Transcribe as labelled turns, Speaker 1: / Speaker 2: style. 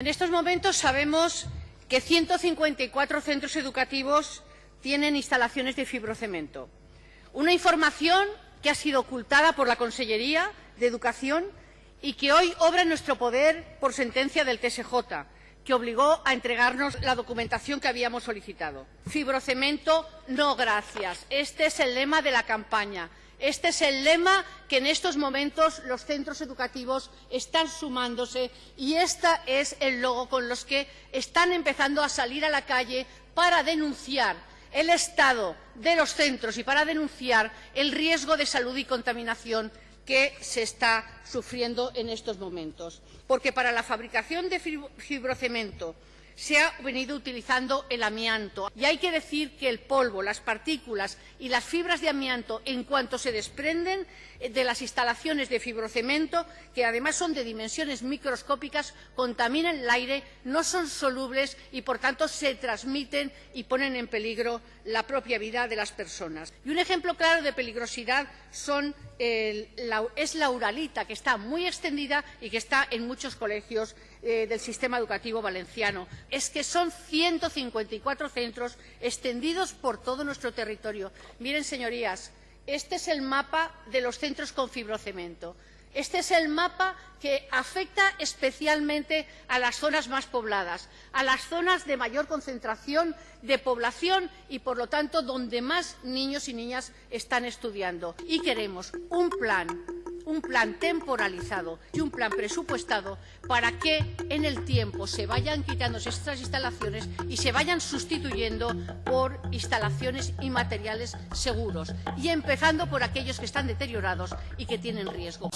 Speaker 1: En estos momentos sabemos que 154 centros educativos tienen instalaciones de fibrocemento. Una información que ha sido ocultada por la Consellería de Educación y que hoy obra en nuestro poder por sentencia del TSJ, que obligó a entregarnos la documentación que habíamos solicitado. Fibrocemento, no gracias. Este es el lema de la campaña. Este es el lema que en estos momentos los centros educativos están sumándose y este es el logo con los que están empezando a salir a la calle para denunciar el estado de los centros y para denunciar el riesgo de salud y contaminación que se está sufriendo en estos momentos. Porque para la fabricación de fibrocemento se ha venido utilizando el amianto. Y hay que decir que el polvo, las partículas y las fibras de amianto, en cuanto se desprenden eh, de las instalaciones de fibrocemento, que además son de dimensiones microscópicas, contaminan el aire, no son solubles y, por tanto, se transmiten y ponen en peligro la propia vida de las personas. Y un ejemplo claro de peligrosidad es la uralita, que está muy extendida y que está en muchos colegios eh, del sistema educativo valenciano. Es que son 154 centros extendidos por todo nuestro territorio. Miren, señorías, este es el mapa de los centros con fibrocemento. Este es el mapa que afecta especialmente a las zonas más pobladas, a las zonas de mayor concentración de población y, por lo tanto, donde más niños y niñas están estudiando. Y queremos un plan un plan temporalizado y un plan presupuestado para que en el tiempo se vayan quitando estas instalaciones y se vayan sustituyendo por instalaciones y materiales seguros y empezando por aquellos que están deteriorados y que tienen riesgo.